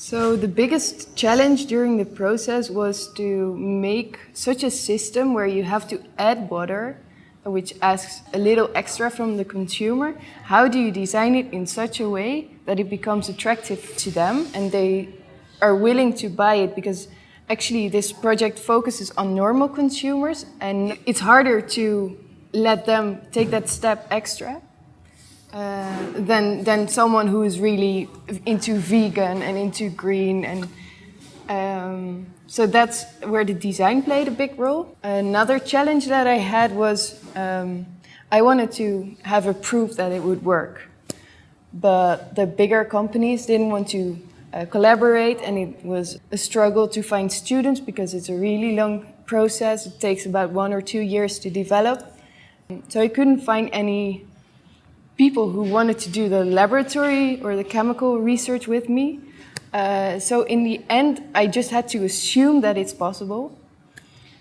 So the biggest challenge during the process was to make such a system where you have to add water, which asks a little extra from the consumer. How do you design it in such a way that it becomes attractive to them and they are willing to buy it because actually this project focuses on normal consumers and it's harder to let them take that step extra uh, than, than someone who is really into vegan and into green and um, so that's where the design played a big role. Another challenge that I had was um, I wanted to have a proof that it would work. But the bigger companies didn't want to uh, collaborate and it was a struggle to find students because it's a really long process. It takes about one or two years to develop. So I couldn't find any people who wanted to do the laboratory or the chemical research with me. Uh, so in the end, I just had to assume that it's possible.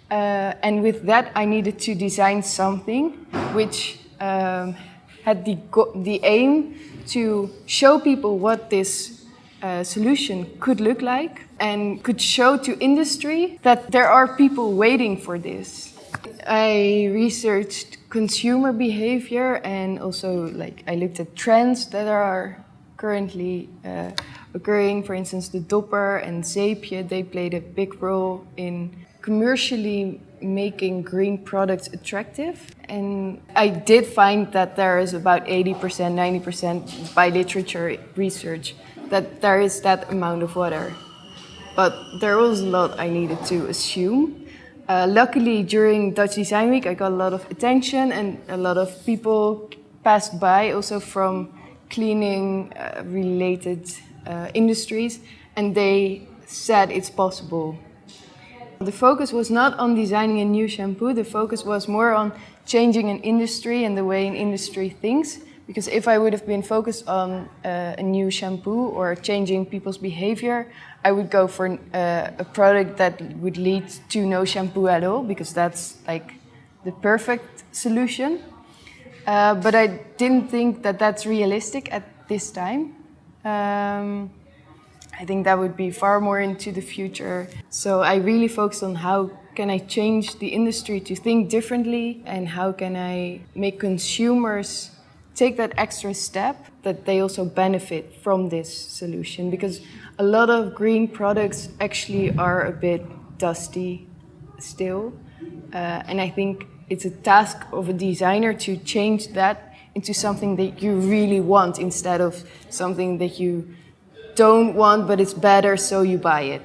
Uh, and with that, I needed to design something which um, had the, the aim to show people what this uh, solution could look like and could show to industry that there are people waiting for this. I researched consumer behavior and also like I looked at trends that are currently uh, occurring. For instance, the Dopper and Seepje, they played a big role in commercially making green products attractive. And I did find that there is about 80%, 90% by literature research that there is that amount of water. But there was a lot I needed to assume. Uh, luckily, during Dutch Design Week, I got a lot of attention and a lot of people passed by also from cleaning uh, related uh, industries and they said it's possible. The focus was not on designing a new shampoo, the focus was more on changing an industry and the way an industry thinks. Because if I would have been focused on uh, a new shampoo or changing people's behavior, I would go for uh, a product that would lead to no shampoo at all, because that's like the perfect solution. Uh, but I didn't think that that's realistic at this time. Um, I think that would be far more into the future. So I really focused on how can I change the industry to think differently and how can I make consumers take that extra step that they also benefit from this solution because a lot of green products actually are a bit dusty still uh, and I think it's a task of a designer to change that into something that you really want instead of something that you don't want but it's better so you buy it.